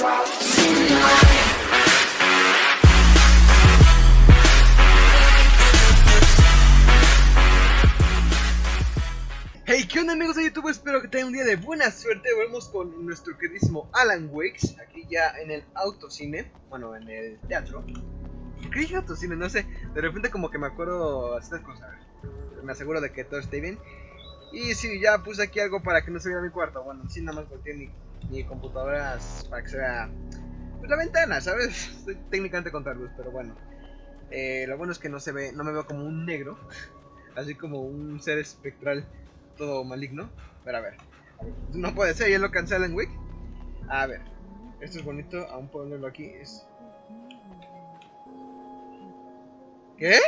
Hey, ¿qué onda amigos de YouTube? Espero que tengan un día de buena suerte. Volvemos con nuestro queridísimo Alan Wakes, aquí ya en el autocine, bueno, en el teatro. ¿Por qué dije autocine? No sé, de repente como que me acuerdo estas cosas. Me aseguro de que todo esté bien. Y sí, ya puse aquí algo para que no se vea mi cuarto. Bueno, sí, nada más volteé mi, mi computadora para que se vea pues, la ventana, ¿sabes? Estoy técnicamente contra luz, pero bueno. Eh, lo bueno es que no se ve, no me veo como un negro, así como un ser espectral todo maligno. Pero a ver, no puede ser, ya lo cancelan, Wick. A ver, esto es bonito, aún puedo leerlo aquí. Es... ¿Qué?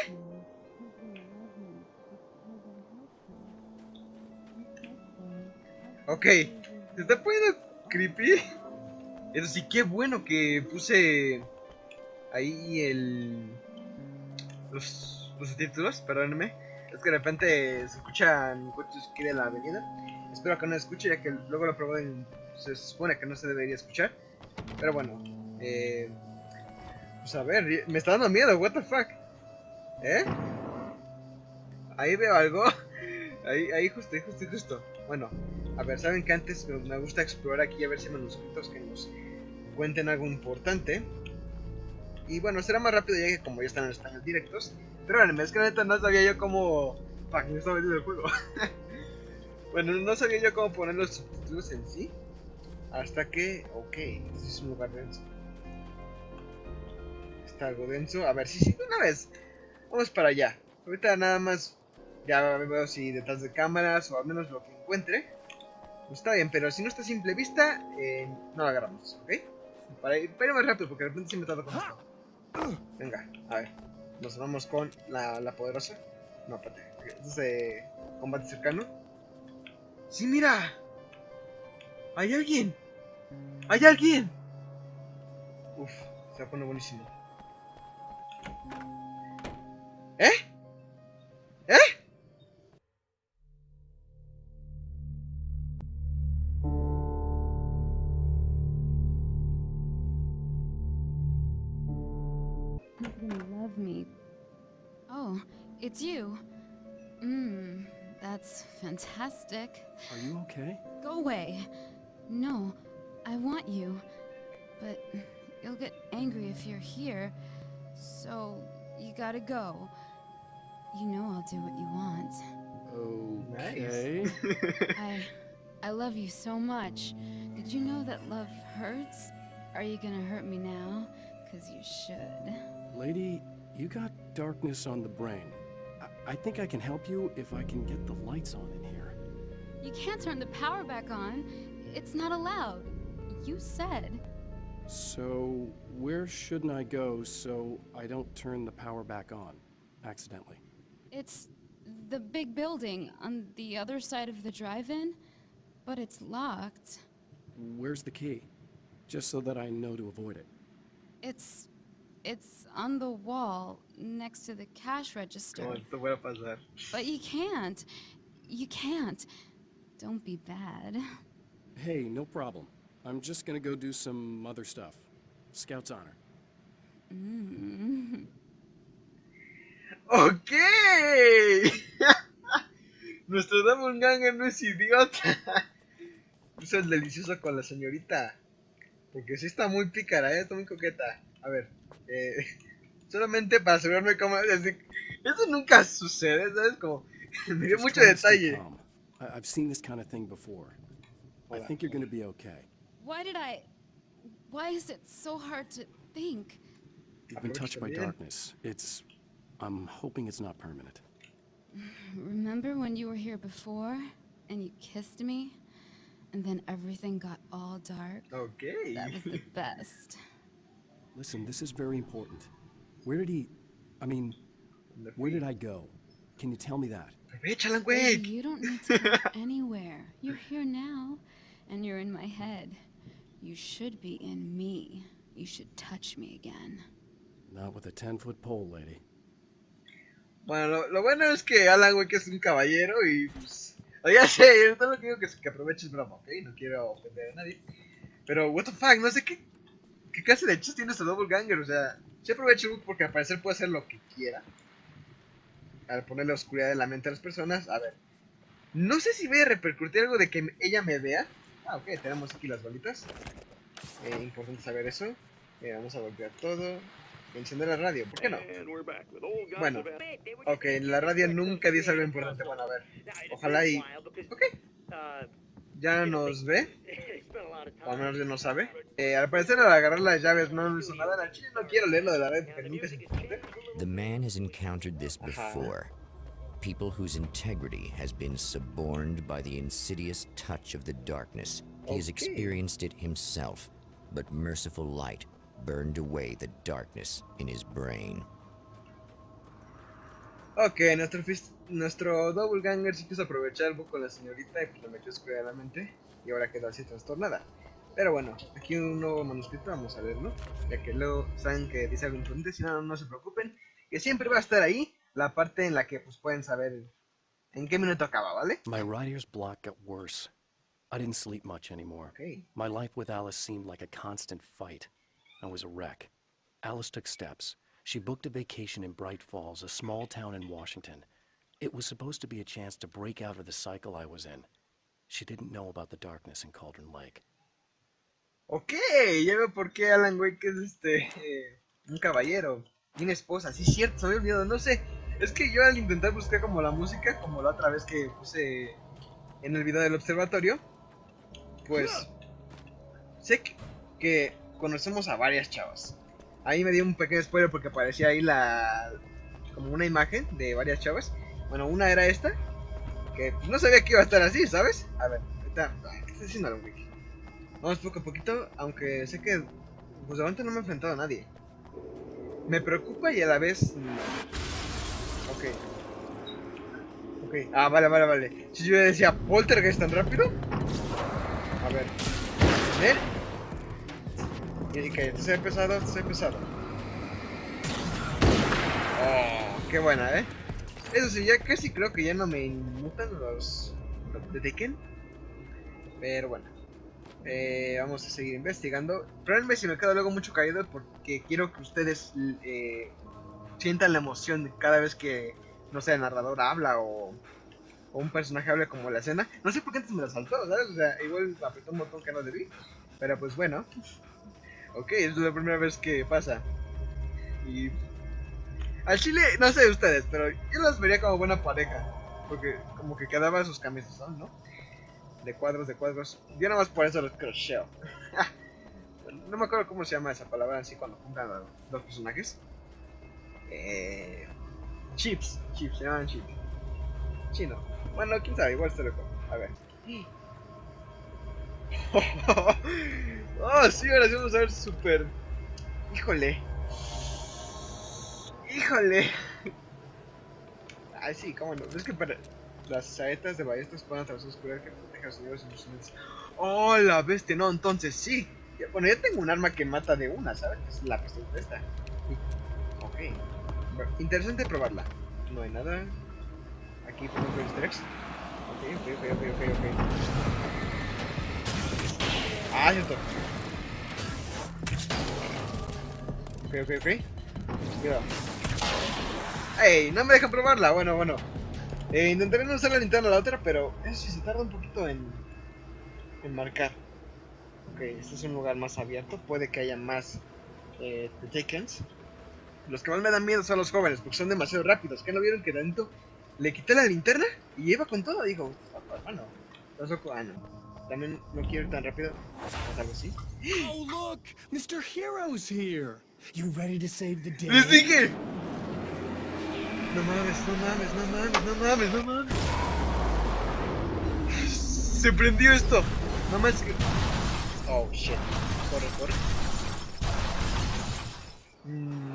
Ok, se está poniendo creepy. Eso sí, qué bueno que puse ahí el. Los, los subtítulos, perdónenme. Es que de repente se escuchan coches que en la avenida. Espero que no escuche, ya que luego lo probé y se supone que no se debería escuchar. Pero bueno, eh, pues a ver, me está dando miedo, what the fuck. ¿Eh? Ahí veo algo. Ahí, ahí justo, ahí justo, justo. Bueno, a ver, saben que antes me gusta explorar aquí a ver si hay manuscritos que nos cuenten algo importante. Y bueno, será más rápido ya que como ya están en español directos. Pero bueno, es que neta no sabía yo cómo... Fuck, me estaba metiendo el juego. bueno, no sabía yo cómo poner los subtítulos en sí. Hasta que... Ok, este es un lugar denso. Está algo denso. A ver, sí, sí, una vez. Vamos para allá. Ahorita nada más... Ya veo si detrás de cámaras o al menos lo que encuentre. Pues está bien, pero si no está a simple vista, eh, no lo agarramos, ¿ok? Para ir, para más rápido, porque de repente me tarda con esto. Venga, a ver. Nos vamos con la, la poderosa. No, espérate. Este es de combate cercano. ¡Sí, mira! ¡Hay alguien! ¡Hay alguien! Uf, se va a buenísimo. ¿Eh? ¿Eh? Fantastic. Are you okay? Go away. No, I want you. But you'll get angry if you're here. So, you gotta go. You know I'll do what you want. Okay. I I love you so much. Did you know that love hurts? Are you gonna hurt me now? Cause you should. Lady, you got darkness on the brain. I, I think I can help you if I can get the lights on in here. You can't turn the power back on. It's not allowed. You said. So, where shouldn't I go so I don't turn the power back on accidentally? It's the big building on the other side of the drive-in, but it's locked. Where's the key? Just so that I know to avoid it. It's it's on the wall next to the cash register. No, esto voy a pasar. But you can't. You can't. Don't be bad. Hey, no problem. I'm just gonna go do some other stuff. Scout's honor. Mm. ¡Ok! Nuestro Doppelganger no es idiota. Eso es delicioso con la señorita. Porque sí está muy pícara, ¿eh? está muy coqueta. A ver, eh, solamente para asegurarme cómo... es decir, Eso nunca sucede, ¿sabes? Como, me dio mucho detalle. Calm. I- I've seen this kind of thing before. I Hola. think you're gonna be okay. Why did I Why is it so hard to think? You've been touched by Aprovecha darkness. It's... I'm hoping it's not permanent. Remember when you were here before and you kissed me? And then everything got all dark? Ok. That was the best. Listen, this is very important. Where did he... I mean, where did I go? Can you tell me that? Aprovechala, Baby, güey. you don't need to go anywhere. You're here now, and you're in my head. You should be in me. You should touch me again. Not with a 10-foot pole, lady. Bueno, lo, lo bueno es que Alan, güey, que es un caballero y pues... o Ya sé, yo todo lo que digo que, es que aproveches broma, ¿ok? No quiero ofender a nadie. Pero, what the fuck, no sé qué ¿Qué clase de hechos tiene este Ganger? O sea, se aprovecha porque al parecer puede hacer lo que quiera. Al ponerle oscuridad en la mente a las personas. A ver. No sé si voy a repercutir algo de que ella me vea. Ah, ok, tenemos aquí las bolitas. Eh, importante saber eso. Eh, vamos a volver todo. Encender la radio, ¿por qué no? Bueno, ok, la radio nunca dice algo importante. Bueno, a ver. Ojalá y... Ok. Ya nos ve. O al menos ya no sabe. Eh, al parecer al agarrar las llaves no hizo nada. Al chile no quiero leerlo de la red porque nunca es importante. The man has encountered this before. People whose integrity has been suborned by the insidious touch of the darkness. He has experienced it himself, but merciful light burned away the darkness in his brain. Ok, nuestro, nuestro doppelganger sí quiso aprovechar bug con la señorita y pues lo metió oscura de la mente y ahora quedó así trastornada. Pero bueno, aquí un nuevo manuscrito, vamos a verlo, ya que luego saben que dice algo importante, si no, no se preocupen, que siempre va a estar ahí la parte en la que pues pueden saber en qué minuto acaba, ¿vale? My writer's block got worse. I didn't sleep much anymore. Ok, My life with Alice seemed like a constant fight. I was a wreck. Alice took steps. She booked a vacation in Bright Falls, a small town in Washington. It was supposed to be a chance to break out of the cycle I was in. She didn't know about the darkness in Cauldron Lake. ok, ya veo por qué Alan Wake es este, eh, un caballero, tiene esposa, sí es cierto, se había olvidado, no sé, es que yo al intentar buscar como la música, como la otra vez que puse en el video del observatorio, pues sé que, que conocemos a varias chavas. Ahí me dio un pequeño spoiler porque aparecía ahí la como una imagen de varias chavas. Bueno, una era esta, que pues, no sabía que iba a estar así, ¿sabes? A ver, ahorita, ¿qué está haciendo el wiki? Vamos poco a poquito, aunque sé que pues de momento no me he enfrentado a nadie. Me preocupa y a la vez no. Ok. Ok. Ah, vale, vale, vale. Si yo decía Poltergeist tan rápido. A ver. ¿Ven? Y que este se ha pesado. Oh, qué buena, ¿eh? Eso sí, ya casi creo que ya no me inmutan los, los de Tekken. Pero bueno. Eh, vamos a seguir investigando. Probablemente si me quedo luego mucho caído porque quiero que ustedes eh, sientan la emoción cada vez que, no sé, el narrador habla o, o un personaje habla como la escena. No sé por qué antes me la saltó, ¿sabes? O sea, igual apretó un botón que no debí. Pero pues bueno. Ok, es la primera vez que pasa. Y... Al chile, no sé ustedes, pero yo las vería como buena pareja. Porque como que quedaban sus camisas, ¿no? De cuadros, de cuadros. Yo nada más por eso los crocheo. no me acuerdo cómo se llama esa palabra así cuando juntan a dos personajes. Eh... Chips, chips, se llaman chips. Chino. Bueno, quién sabe, igual se lo como. A ver. Oh, sí, ahora sí vamos a ver súper. Híjole. Híjole. Ay, sí, cómo no. Es que para las saetas de ballestas pueden atravesar oscuridad que proteja a los inocentes. Oh, la bestia, no, entonces sí. Bueno, ya tengo un arma que mata de una, ¿sabes? Es la pistola esta. Ok. Interesante probarla. No hay nada. Aquí easter eggs. Ok, ok, ok, ok, ok, Ah, cierto. Ok, ok, ok. Cuidado. ¡Ey! No me dejan probarla. Bueno, bueno. Eh, intentaré no usar la linterna la otra, pero eso sí se tarda un poquito en, en marcar. Ok, este es un lugar más abierto. Puede que haya más eh. Los que más me dan miedo son los jóvenes, porque son demasiado rápidos. ¿Qué no vieron que tanto le quité la linterna y iba con todo? Dijo, bueno, loco. Ah, no. También no quiero ir tan rápido. ¿O algo así? Oh, look! Mr. Hero's here! You ready to save the day? ¡Les dije! No mames, no mames, no mames, no mames, no mames. Se prendió esto. No mames que... Oh, shit. Corre, corre. Mm.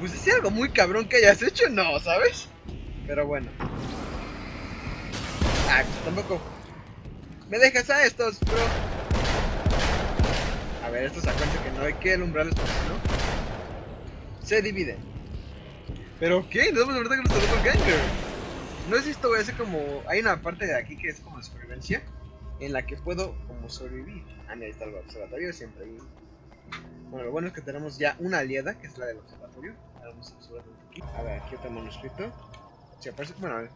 Pues es algo muy cabrón que hayas hecho, no, ¿sabes? Pero bueno. Ah, tampoco. Me dejas a estos, bro. A ver, estos acuérdense que no hay que alumbrarles porque no se dividen. Pero ¿qué? Damos de verdad que nos tocó ganger. No es esto, voy a hacer como. Hay una parte de aquí que es como de supervivencia. en la que puedo como sobrevivir. Ah, mira, ahí está el observatorio, siempre ahí. Bueno, lo bueno es que tenemos ya una aliada, que es la del observatorio. Ahora vamos a un poquito. A ver, aquí otro manuscrito. Si aparece, bueno, pues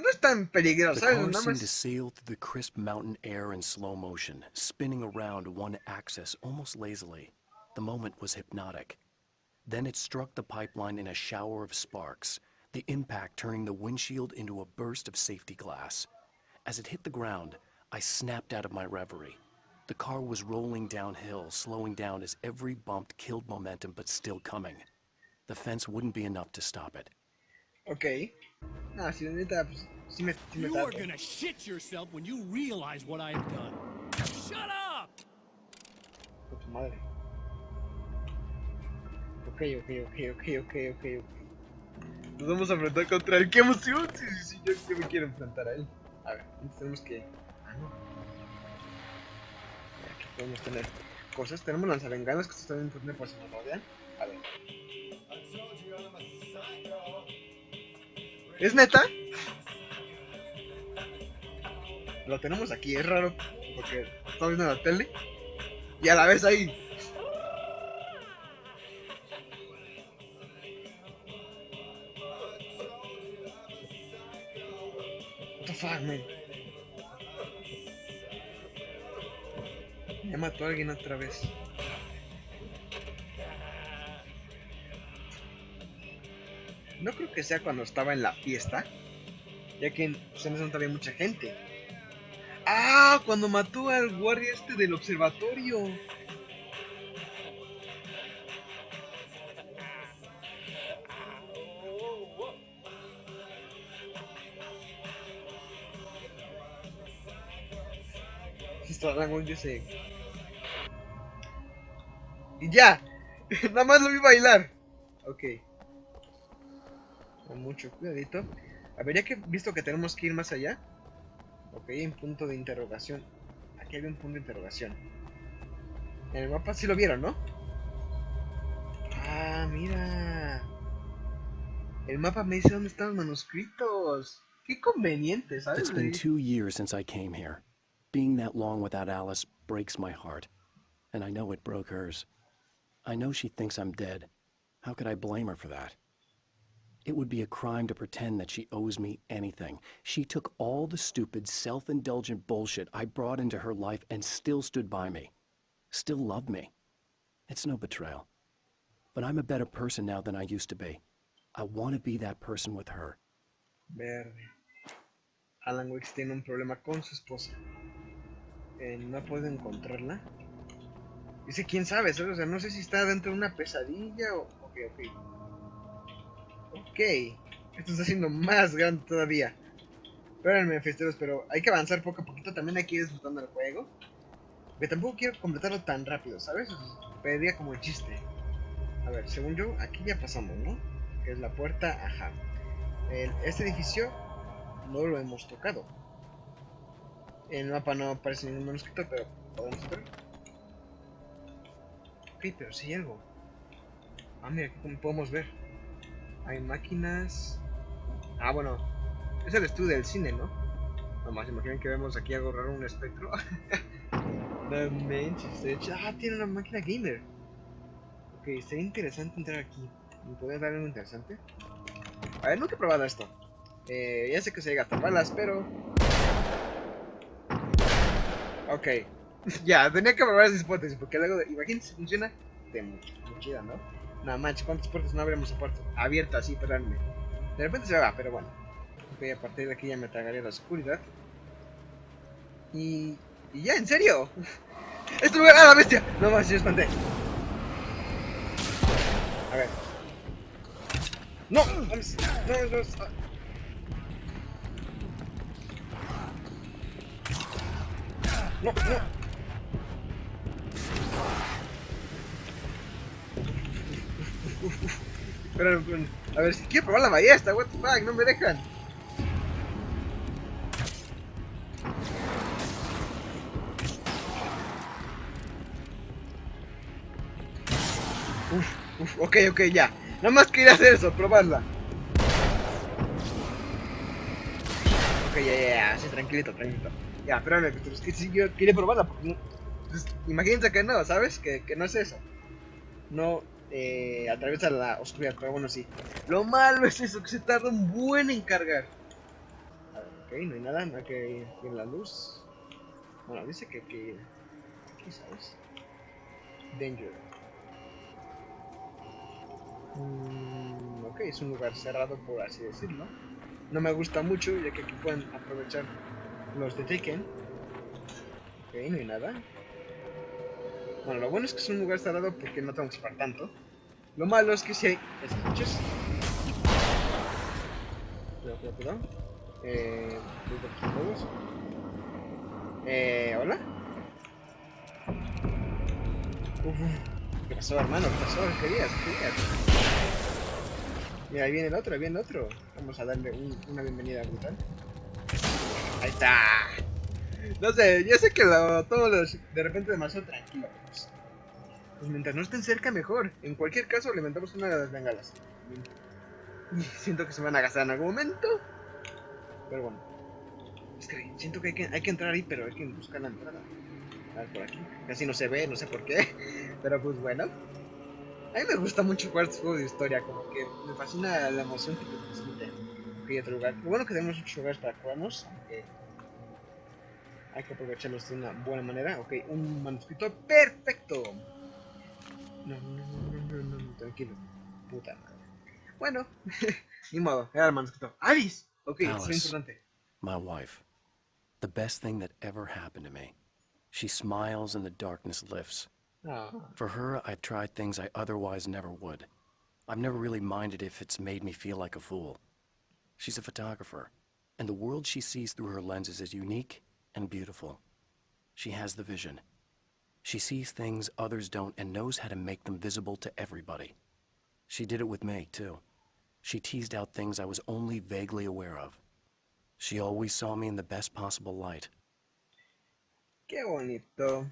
no es tan peligroso, The ¿sabes? car Nada seemed to sail through the crisp mountain air in slow motion, spinning around one axis almost lazily. The moment was hypnotic. Then it struck the pipeline in a shower of sparks, the impact turning the windshield into a burst of safety glass. As it hit the ground, I snapped out of my reverie. The car was rolling downhill, slowing down as every bump killed momentum but still coming. The fence wouldn't be enough to stop it. Ok. Ah, si la neta, pues sí me, sí me You are gonna shit yourself when you realize what I have done. Shut up! Con tu madre. Ok, ok, ok, ok, ok, ok, ok. Nos vamos a enfrentar contra él. ¡Qué emoción! Sí, sí, sí, yo, yo me quiero enfrentar a él. A ver, entonces tenemos que... Ah, no. Aquí podemos tener cosas. Tenemos lanzabenganas que están también por si nos rodean. ¿Es neta? Lo tenemos aquí, es raro. Porque estamos viendo la tele. Y a la vez ahí. What the fuck, man? Ya mató a alguien otra vez. No creo que sea cuando estaba en la fiesta. Ya que en ese momento había mucha gente. ¡Ah! Cuando mató al guardia este del observatorio. Yo sé. Y ya. Nada más lo vi bailar. Ok. Mucho cuidadito. A ver, ya que visto que tenemos que ir más allá. Ok, un punto de interrogación. Aquí hay un punto de interrogación. En el mapa sí lo vieron, ¿no? Ah, mira. El mapa me dice dónde están los manuscritos. Qué conveniente, ¿sabes? It's been two years since I came here. Being that long without Alice breaks my heart. And I know it broke hers. I know she thinks I'm dead. How could I blame her for that? It would be a crime to pretend that she owes me anything. She took all the stupid, self indulgent bullshit I brought into her life and still stood by me. Still loved me. It's no betrayal. But I'm a better person now than I used to be. I want to be that person with her. Verde. Alan Wicks tiene un problema con su esposa. Eh, no puedo encontrarla. Dice quién sabe. O sea, no sé si está dentro de una pesadilla o. Ok, ok. Ok. Esto está haciendo más grande todavía. Espérenme, festeros, pero hay que avanzar poco a poquito. También ir disfrutando el juego. Que tampoco quiero completarlo tan rápido, ¿sabes? Pediría como el chiste. A ver, según yo, aquí ya pasamos, ¿no? Que es la puerta, ajá. Este edificio no lo hemos tocado. En el mapa no aparece ningún manuscrito, pero podemos ver. Ok, pero sí hay algo. Ah, mira, aquí como podemos ver. Hay máquinas. Ah, bueno. Es el estudio del cine, ¿no? Nomás imaginen que vemos aquí algo raro, un espectro. no. Ah, tiene una máquina gamer. Ok, sería interesante entrar aquí. ¿Me podría dar algo interesante? A ver, nunca he probado esto. Eh, ya sé que se llega a balas, pero... Ok. ya, tenía que probar esa hipótesis, porque luego, de... imagínate si funciona, de muy ¿no? No manches, ¿cuántas puertas no puertas abiertas así, perdónme? De repente se va, pero bueno. Ok, a partir de aquí ya me tragaría la oscuridad. Y... Y ya, ¿en serio? ¡Este lugar! ¡Ah, la bestia! No más, yo espanté. A ver. ¡No! ¡No, no! ¡No, no! Espérame. A ver, si quiero probar la ballesta, what the fuck, no me dejan. Uf, uf, ok, ok, ya. Nada más quería hacer eso, probarla. Ok, ya, ya, ya, sí, tranquilito, tranquilito. Ya, espérame, pero es que si yo quería probarla, porque no, pues, imagínense que no, ¿sabes? Que, que no es eso. No eh, atraviesa la oscuridad, pero bueno, sí. Lo malo es eso, que se tarda un buen en cargar. Ok, no hay nada, no hay que ir en la luz. Bueno, dice que, que aquí, ¿sabes? Danger. Mm, ok, es un lugar cerrado, por así decirlo. No me gusta mucho, ya que aquí pueden aprovechar los de Taken. Ok, no hay nada. Bueno, lo bueno es que es un lugar cerrado porque no que esperar tanto. Lo malo es que si hay escuches. Cuidado, cuidado, cuidado. Eh. Eh, ¿hola? Uf. ¿Qué pasó, hermano? ¿Qué pasó? ¿Qué querías? ¿Qué querías? Mira, ahí viene el otro, ahí viene el otro. Vamos a darle un- una bienvenida brutal. Ahí está. No sé, yo sé que lo tomo los- de repente demasiado tranquilo. Pues, pues mientras no estén cerca, mejor. En cualquier caso, le una de las bengalas. Siento que se van a gastar en algún momento. Pero bueno. Es que siento que hay que, hay que entrar ahí, pero hay que buscar la entrada. A ver, por aquí. Casi no se ve, no sé por qué. Pero pues bueno. A mí me gusta mucho jugar este juego de historia, como que me fascina la emoción que te transmite. Ok, otro lugar. Lo bueno que tenemos muchos lugares para jugarnos, aunque hay que aprovecharlos de una buena manera. Ok, un manuscrito perfecto. No, no, no, no, no, no, no, tranquilo. Puta madre. Bueno, ni modo, era el manuscrito. ¡Alice! Ok, es importante. My wife. The best thing that ever happened to me. She smiles and the darkness lifts. Ah, For her, I've tried things I otherwise never would. I've never really minded if it's made me feel like a fool. She's a photographer, and the world she sees through her lenses is unique and beautiful. She has the vision. She sees things others don't and knows how to make them visible to everybody. She did it with me, too. She teased out things I was only vaguely aware of. She always saw me in the best possible light. qué bonito.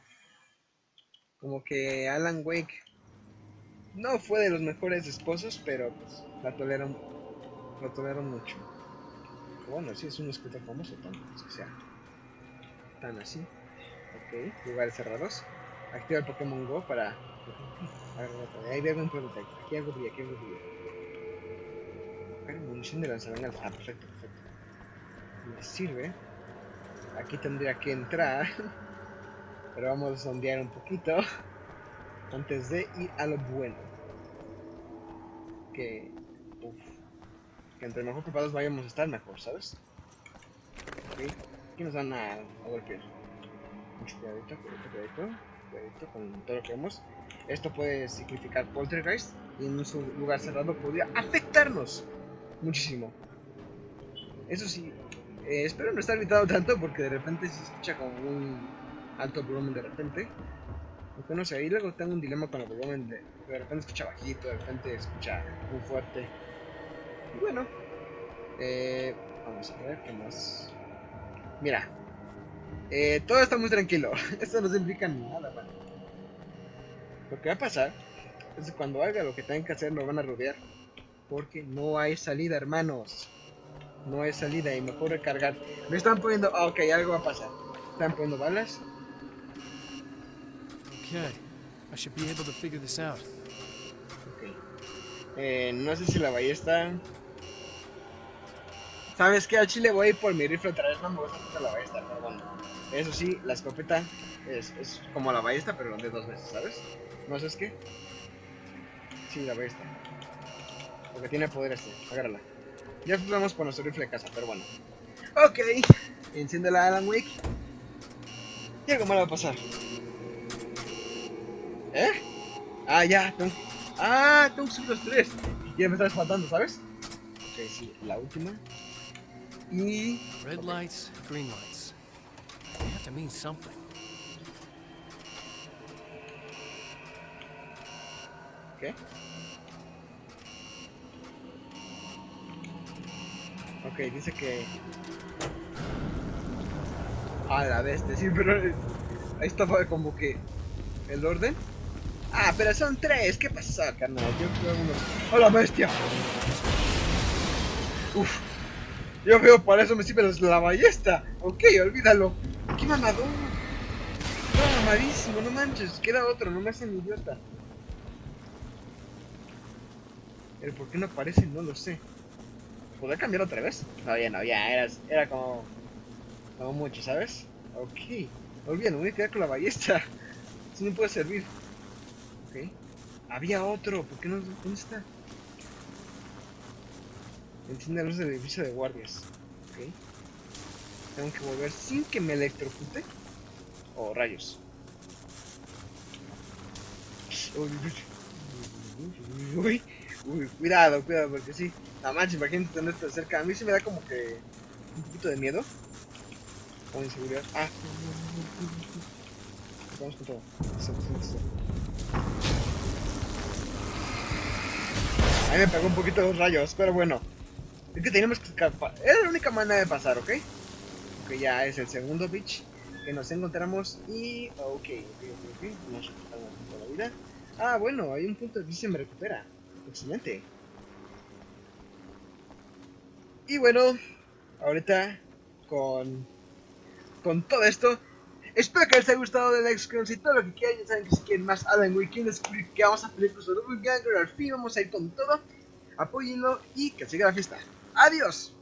Como que Alan Wake no fue de los mejores esposos, pero pues la tolero, la tolero mucho. Bueno, sí, es un escritor famoso, es que sea tan así. Ok, lugares cerrados. Activa el Pokémon Go para... Ahí veo un. Aquí algo brilla, aquí algo brilla. Munición de lanzabengalas. Ah, perfecto, perfecto. Me sirve. Aquí tendría que entrar. Pero vamos a sondear un poquito. Antes de ir a lo bueno. Que... Uf, que entre mejor preparados vayamos a estar mejor, ¿sabes? Ok, aquí nos van a, a golpear. Mucho cuidadito, cuidadito, con todo lo que vemos. Esto puede significar poltergeist y en un lugar cerrado podría afectarnos muchísimo. Eso sí, eh, espero no estar gritando tanto porque de repente se escucha como un alto volumen de repente. Aunque no sé, ahí luego tengo un dilema con el volumen de, de repente escucha bajito, de repente escucha muy fuerte. Y bueno, eh, vamos a ver qué más. Mira, eh, todo está muy tranquilo. Esto no significa nada, bueno. Lo que va a pasar es que cuando haga lo que tengan que hacer, nos van a rodear. Porque no hay salida, hermanos. No hay salida y mejor recargar. Me están poniendo. Ah, ok, algo va a pasar. Están poniendo balas. Okay. I should be able to figure this out. Ok. Eh, no sé si la ballesta. ¿Sabes qué? Al chile voy por mi rifle otra vez. No me gusta tanto la ballesta, pero bueno. Eso sí, la escopeta es, como la ballesta, pero de dos veces, ¿sabes? ¿No sabes qué? Sí, la ballesta. Porque tiene poder este. Agárrala. Ya vamos por nuestro rifle de casa, pero bueno. Ok. Enciende la Alan Wake. Y algo malo va a pasar. ¿Eh? Ah, ya. Tengo... Ah, tengo que los tres. Ya me estás faltando, ¿sabes? Ok, sí, la última. Y... Red lights, green lights. They have to mean something. ¿Qué? Ok, dice que... A la bestia, sí, pero... Ahí estaba como que... ¿El orden? Ah, pero son tres, ¿qué pasó, carnal? Yo creo uno... ¡A la bestia! Uf. Yo veo, para eso me sirve la ballesta. Ok, olvídalo. mamador. Estaba mamadísimo, no manches. Queda otro, no me hacen idiota. Pero ¿por qué no aparece? No lo sé. ¿Podrá cambiar otra vez? No, ya no, ya, era, era como... Como mucho, ¿sabes? Ok. Olvídalo, voy a quedar con la ballesta. Eso no puede servir. Ok. Había otro, ¿por qué no? ¿Dónde está? Enciende la luz del edificio de guardias. Ok. Tengo que volver sin que me electrocute. Oh, rayos. Uy, cuidado, cuidado, porque sí. La mancha, imagínate tener esto de cerca. A mí sí me da como que un poquito de miedo. O inseguridad. Ah. Vamos con todo. Ahí me pegó un poquito los rayos, pero bueno. Es que tenemos que escapar. Era la única manera de pasar, ¿ok? Ok, ya es el segundo bitch que nos encontramos. Y. Ok, ok, ok, ok. Nos recuperamos toda la vida. Ah, bueno, hay un punto y se me recupera. Excelente. Y bueno, ahorita con. Con todo esto. Espero que les haya gustado de Next y todo lo que quieran. Ya saben que si quieren más Alan Wake, que vamos a pelear con Ganger. Al fin vamos a ir con todo. Apóyenlo y que siga la fiesta. ¡Adiós!